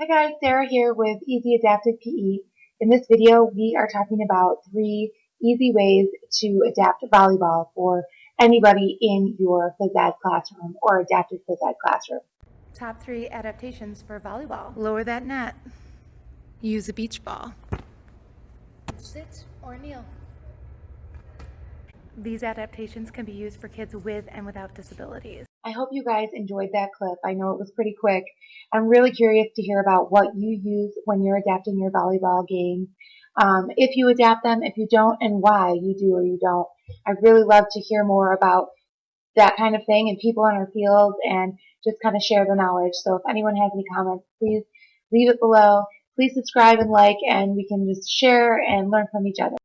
Hi guys, Sarah here with Easy Adaptive PE. In this video, we are talking about three easy ways to adapt volleyball for anybody in your phys ed classroom or adaptive phys ed classroom. Top three adaptations for volleyball. Lower that net. Use a beach ball. Sit or kneel. These adaptations can be used for kids with and without disabilities. I hope you guys enjoyed that clip. I know it was pretty quick. I'm really curious to hear about what you use when you're adapting your volleyball games. Um, if you adapt them, if you don't, and why you do or you don't. I'd really love to hear more about that kind of thing and people in our field and just kind of share the knowledge. So if anyone has any comments, please leave it below. Please subscribe and like and we can just share and learn from each other.